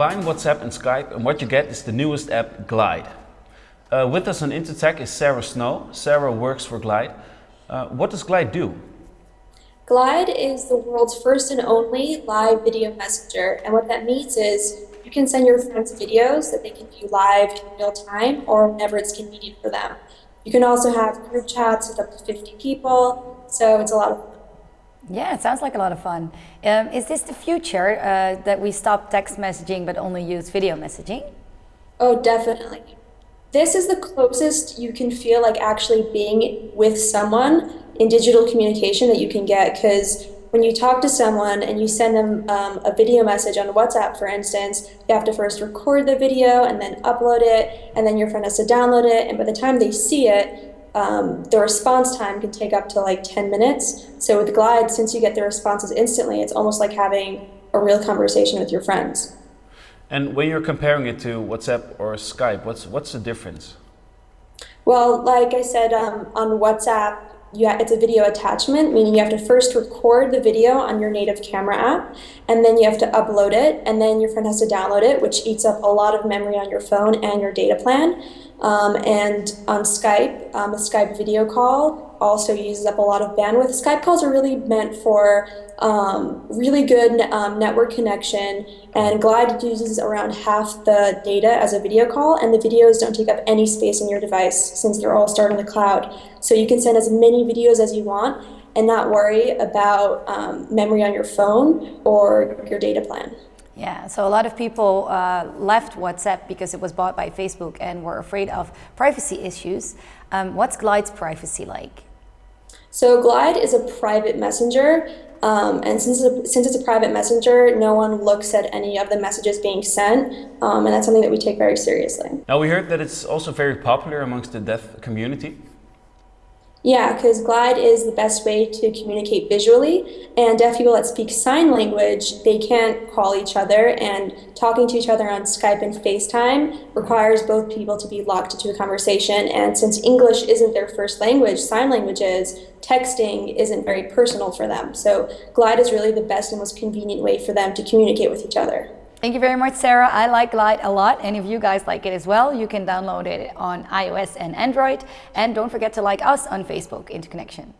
combine WhatsApp and Skype and what you get is the newest app, Glide. Uh, with us on Intertech is Sarah Snow. Sarah works for Glide. Uh, what does Glide do? Glide is the world's first and only live video messenger. And what that means is you can send your friends videos that they can view live in real time or whenever it's convenient for them. You can also have group chats with up to 50 people, so it's a lot of fun. Yeah, it sounds like a lot of fun. Um, is this the future, uh, that we stop text messaging but only use video messaging? Oh, definitely. This is the closest you can feel like actually being with someone in digital communication that you can get because when you talk to someone and you send them um, a video message on WhatsApp, for instance, you have to first record the video and then upload it, and then your friend has to download it, and by the time they see it, um, the response time can take up to like 10 minutes. So with Glide, since you get the responses instantly, it's almost like having a real conversation with your friends. And when you're comparing it to WhatsApp or Skype, what's, what's the difference? Well, like I said, um, on WhatsApp, you it's a video attachment, meaning you have to first record the video on your native camera app, and then you have to upload it, and then your friend has to download it, which eats up a lot of memory on your phone and your data plan. Um, and on Skype, um, a Skype video call also uses up a lot of bandwidth. Skype calls are really meant for um, really good um, network connection, and Glide uses around half the data as a video call, and the videos don't take up any space in your device since they're all stored in the cloud. So you can send as many videos as you want and not worry about um, memory on your phone or your data plan. Yeah, so a lot of people uh, left WhatsApp because it was bought by Facebook and were afraid of privacy issues. Um, what's Glide's privacy like? So Glide is a private messenger, um, and since it's, a, since it's a private messenger, no one looks at any of the messages being sent, um, and that's something that we take very seriously. Now we heard that it's also very popular amongst the deaf community. Yeah, because Glide is the best way to communicate visually, and deaf people that speak sign language, they can't call each other, and talking to each other on Skype and FaceTime requires both people to be locked into a conversation, and since English isn't their first language, sign language is, texting isn't very personal for them. So Glide is really the best and most convenient way for them to communicate with each other. Thank you very much, Sarah. I like Glide a lot, and if you guys like it as well, you can download it on iOS and Android. And don't forget to like us on Facebook, Interconnection.